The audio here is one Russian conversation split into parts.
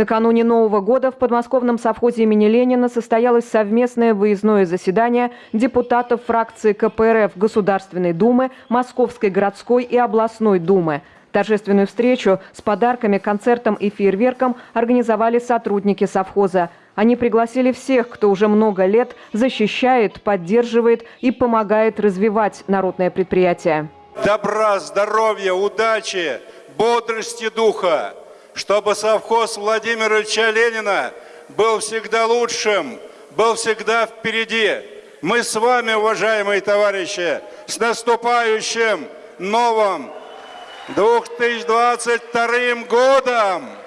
Накануне Нового года в подмосковном совхозе имени Ленина состоялось совместное выездное заседание депутатов фракции КПРФ Государственной Думы, Московской городской и областной Думы. Торжественную встречу с подарками, концертом и фейерверком организовали сотрудники совхоза. Они пригласили всех, кто уже много лет защищает, поддерживает и помогает развивать народное предприятие. Добра, здоровья, удачи, бодрости духа чтобы совхоз Владимира Ильича Ленина был всегда лучшим, был всегда впереди. Мы с вами, уважаемые товарищи, с наступающим новым 2022 годом!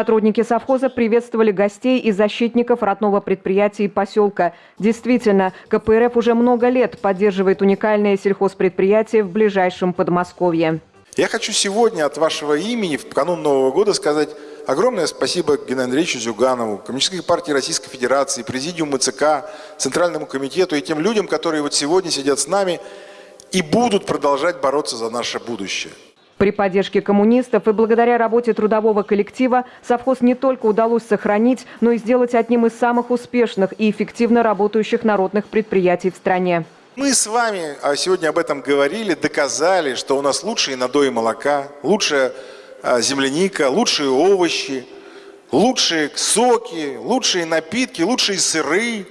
Сотрудники совхоза приветствовали гостей и защитников родного предприятия и поселка. Действительно, КПРФ уже много лет поддерживает уникальное сельхозпредприятие в ближайшем Подмосковье. Я хочу сегодня от вашего имени в канун Нового года сказать огромное спасибо Геннадию Андреевичу Зюганову, Коммунистической партии Российской Федерации, Президиуму ЦК, Центральному комитету и тем людям, которые вот сегодня сидят с нами и будут продолжать бороться за наше будущее. При поддержке коммунистов и благодаря работе трудового коллектива совхоз не только удалось сохранить, но и сделать одним из самых успешных и эффективно работающих народных предприятий в стране. Мы с вами а, сегодня об этом говорили, доказали, что у нас лучшие надои молока, лучшая а, земляника, лучшие овощи, лучшие соки, лучшие напитки, лучшие сыры.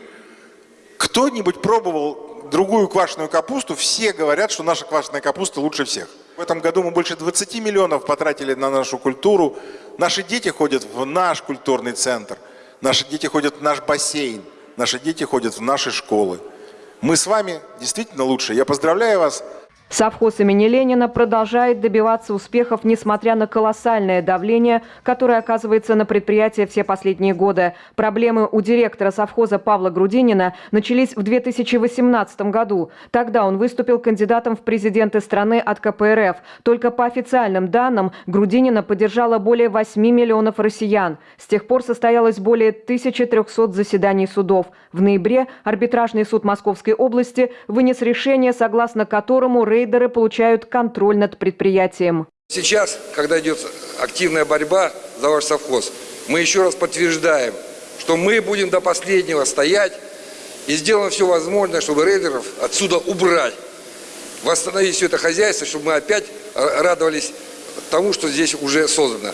Кто-нибудь пробовал другую квашеную капусту? Все говорят, что наша квашеная капуста лучше всех. В этом году мы больше 20 миллионов потратили на нашу культуру. Наши дети ходят в наш культурный центр. Наши дети ходят в наш бассейн. Наши дети ходят в наши школы. Мы с вами действительно лучше. Я поздравляю вас Совхоз имени Ленина продолжает добиваться успехов, несмотря на колоссальное давление, которое оказывается на предприятие все последние годы. Проблемы у директора совхоза Павла Грудинина начались в 2018 году. Тогда он выступил кандидатом в президенты страны от КПРФ. Только по официальным данным Грудинина поддержала более 8 миллионов россиян. С тех пор состоялось более 1300 заседаний судов. В ноябре арбитражный суд Московской области вынес решение, согласно которому Рей рейдеры получают контроль над предприятием. Сейчас, когда идет активная борьба за ваш совхоз, мы еще раз подтверждаем, что мы будем до последнего стоять и сделаем все возможное, чтобы рейдеров отсюда убрать, восстановить все это хозяйство, чтобы мы опять радовались тому, что здесь уже создано.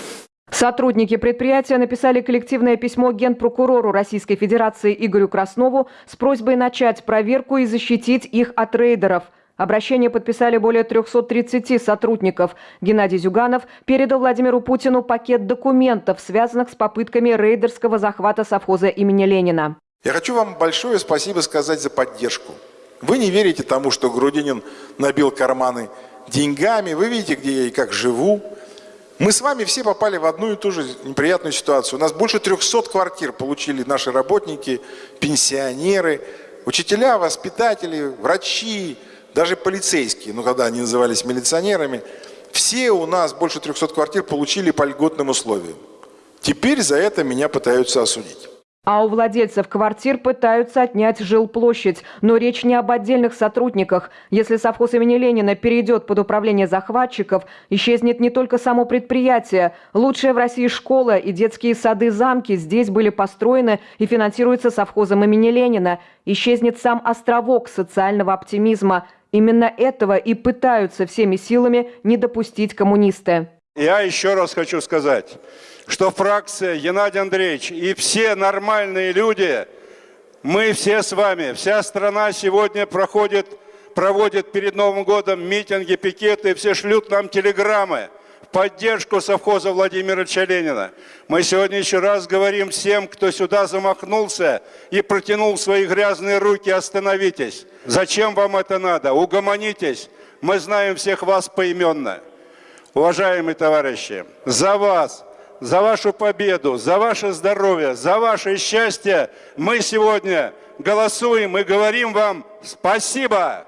Сотрудники предприятия написали коллективное письмо генпрокурору Российской Федерации Игорю Краснову с просьбой начать проверку и защитить их от рейдеров – Обращение подписали более 330 сотрудников. Геннадий Зюганов передал Владимиру Путину пакет документов, связанных с попытками рейдерского захвата совхоза имени Ленина. Я хочу вам большое спасибо сказать за поддержку. Вы не верите тому, что Грудинин набил карманы деньгами. Вы видите, где я и как живу. Мы с вами все попали в одну и ту же неприятную ситуацию. У нас больше 300 квартир получили наши работники, пенсионеры, учителя, воспитатели, врачи, даже полицейские, ну когда они назывались милиционерами, все у нас, больше 300 квартир, получили по льготным условиям. Теперь за это меня пытаются осудить. А у владельцев квартир пытаются отнять жилплощадь. Но речь не об отдельных сотрудниках. Если совхоз имени Ленина перейдет под управление захватчиков, исчезнет не только само предприятие. Лучшая в России школа и детские сады-замки здесь были построены и финансируются совхозом имени Ленина. Исчезнет сам островок социального оптимизма. Именно этого и пытаются всеми силами не допустить коммунисты. Я еще раз хочу сказать, что фракция Геннадий Андреевич и все нормальные люди, мы все с вами, вся страна сегодня проходит, проводит перед Новым годом митинги, пикеты, все шлют нам телеграммы поддержку совхоза Владимира Ильича Ленина. Мы сегодня еще раз говорим всем, кто сюда замахнулся и протянул свои грязные руки, остановитесь. Зачем вам это надо? Угомонитесь. Мы знаем всех вас поименно. Уважаемые товарищи, за вас, за вашу победу, за ваше здоровье, за ваше счастье мы сегодня голосуем и говорим вам спасибо.